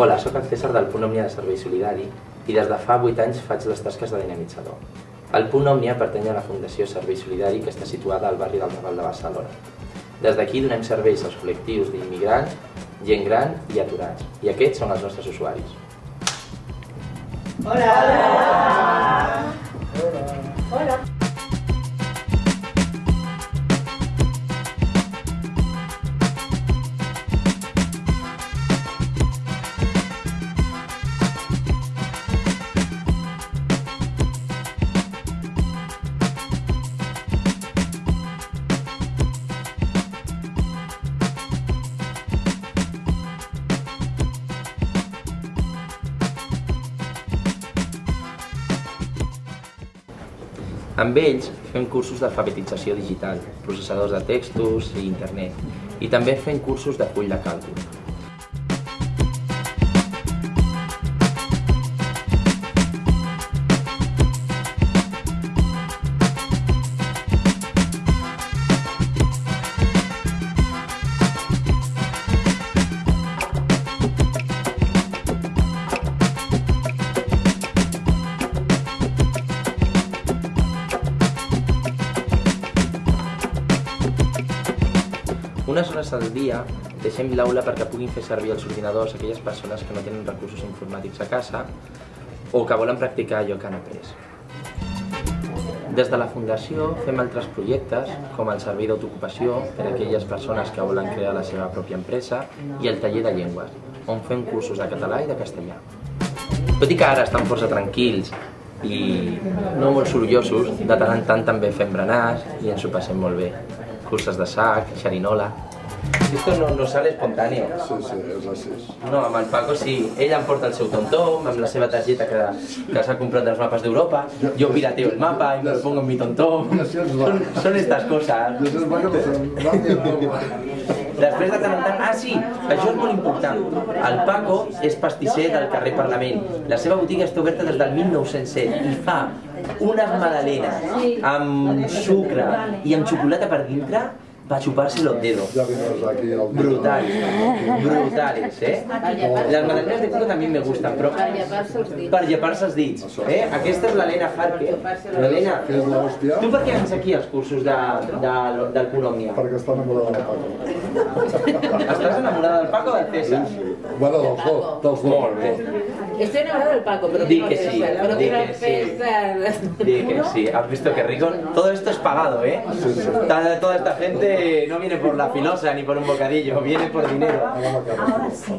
Hola, sóc el César del Punt Òmnia de Servei Solidari i des de fa 8 anys faig les tasques de dinamitzador. El Punt Òmnia pertany a la Fundació Servei Solidari que està situada al barri del Raval de Barcelona. Des d'aquí donem serveis als col·lectius d'immigrants, gent gran i aturats, i aquests són els nostres usuaris. Hola! Hola! Amb ells fem cursos d'alfabetització digital, processadors de textos i internet, i també fem cursos de full de càlcul. Unes hores al dia deixem l'aula perquè puguin fer servir els ordinadors aquelles persones que no tenen recursos informàtics a casa o que volen practicar allò que han après. Des de la Fundació fem altres projectes, com el servei d'autoocupació per a aquelles persones que volen crear la seva pròpia empresa i el taller de llengües, on fem cursos de català i de castellà. Tot i que ara estan força tranquils i no molt sorollosos, de tant en tant també fem berenars i ens ho passem molt bé. Curses de sac, xerinola... Esto no, no sale espontáneo. Sí, sí, és així. No, amb el Paco sí. Ell em porta el seu tom-tom, amb la seva targeta que, que s'ha comprat dels mapes d'Europa. Jo pirateo el mapa i me lo pongo en mi va. Són, són estas cosas. I això és va que Després de tant en tant... Ah, sí, això és molt important. El Paco és pastisser del carrer Parlament. La seva botiga està oberta des del 1907 i fa unes magdalenes amb sucre i amb xocolata per dintre para chuparse los dedos. Brutales, brutales, eh? Las magdalenes de coco también me gustan, però Per llepar-se els dits. Eh? Aquesta és l'Helena Harker. L'hòstia, tu per què vens aquí als cursos de, de, del Punt Òmnia? perquè està enamorada de la Paco. Estàs enamorada del Paco o del César? Bueno, dels dos, dels dos. Molt bé. Estoy enamorada del Paco, pero Di que sí, pero di que sí. Di que sí, has visto que rico. Todo esto es pagado, ¿eh? Toda, esta gente no viene por la filosa ni por un bocadillo, viene por dinero. Ahora sí.